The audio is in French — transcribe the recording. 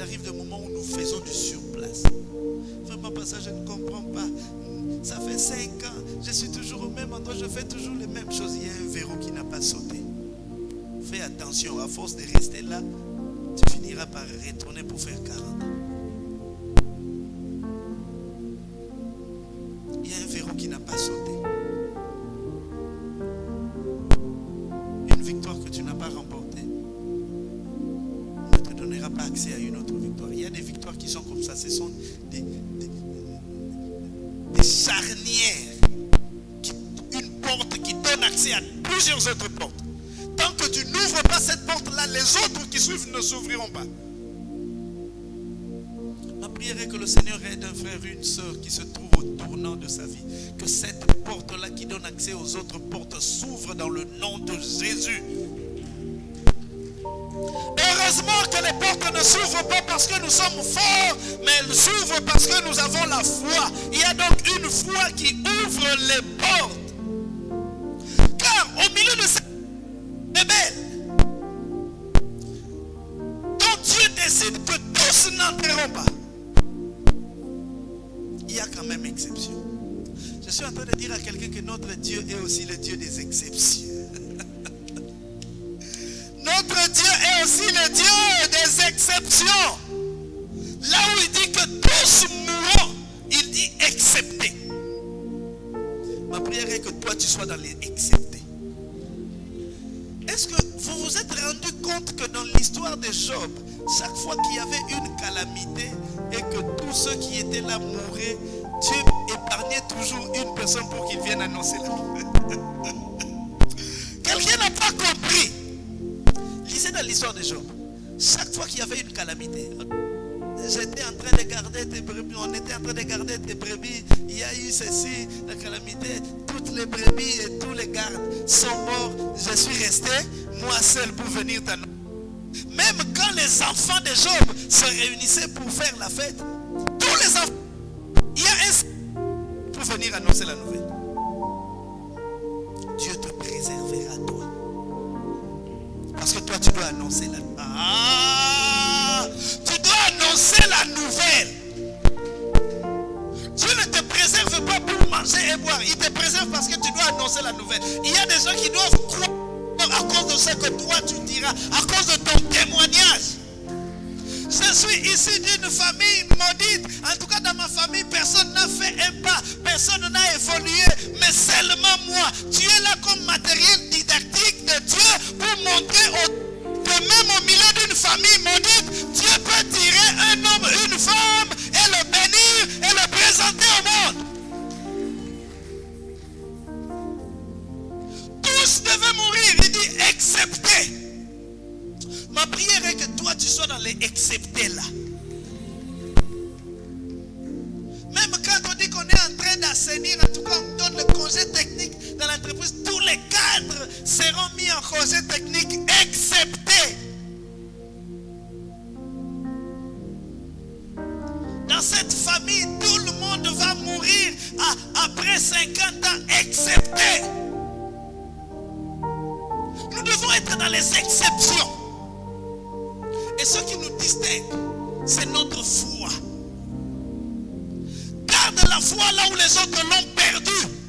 il arrive des moments où nous faisons du surplace. Vraiment, pas ça, je ne comprends pas. Ça fait cinq ans, je suis toujours au même endroit, je fais toujours les mêmes choses. Il y a un verrou qui n'a pas sauté. Fais attention, à force de rester là, tu finiras par retourner pour faire 40 ans. Il y a un verrou qui n'a pas sauté. Une victoire que tu n'as pas remportée ne te donnera pas accès à une autre des victoires qui sont comme ça. Ce sont des, charnières. une porte qui donne accès à plusieurs autres portes. Tant que tu n'ouvres pas cette porte-là, les autres qui suivent ne s'ouvriront pas. Ma prière est que le Seigneur aide un frère une soeur qui se trouve au tournant de sa vie. Que cette porte-là qui donne accès aux autres portes s'ouvre dans le nom de Jésus. Ne s'ouvrent pas parce que nous sommes forts, mais elles s'ouvrent parce que nous avons la foi. Il y a donc une foi qui ouvre les portes. Car au milieu de cette rebelle, dont Dieu décide que tous n'entreront pas, il y a quand même exception. Je suis en train de dire à quelqu'un que notre Dieu est aussi le Dieu des exceptions. Notre Dieu est aussi le Dieu exceptions. Là où il dit que tous mourront, il dit excepté. Ma prière est que toi tu sois dans les exceptés. Est-ce que vous vous êtes rendu compte que dans l'histoire de Job, chaque fois qu'il y avait une calamité et que tous ceux qui étaient là mouraient, Dieu épargnait toujours une personne pour qu'il vienne annoncer la. Quelqu'un n'a pas compris. Lisez dans l'histoire de Job. Chaque fois qu'il y avait une calamité, j'étais en train de garder tes brebis, on était en train de garder tes brebis, il y a eu ceci, la calamité, toutes les brebis et tous les gardes sont morts, je suis resté, moi seul pour venir t'annoncer. Même quand les enfants de Job se réunissaient pour faire la fête, tous les enfants, il y a un pour venir annoncer la nouvelle. Tu dois annoncer la Ah Tu dois annoncer la nouvelle. Dieu ne te préserve pas pour manger et boire. Il te préserve parce que tu dois annoncer la nouvelle. Il y a des gens qui doivent croire à cause de ce que toi tu diras, à cause de ton témoignage. Je suis ici d'une famille maudite. En tout Tous devaient mourir. Il dit excepté. Ma prière est que toi tu sois dans les exceptés là. Même quand on dit qu'on est en train d'assainir, en tout cas on donne le congé technique dans l'entreprise, tous les cadres seront mis en congé technique excepté. Dans cette famille, tout le monde va mourir après 50 ans excepté. Dans les exceptions. Et ce qui nous distingue, c'est notre foi. Garde la foi là où les autres l'ont perdue.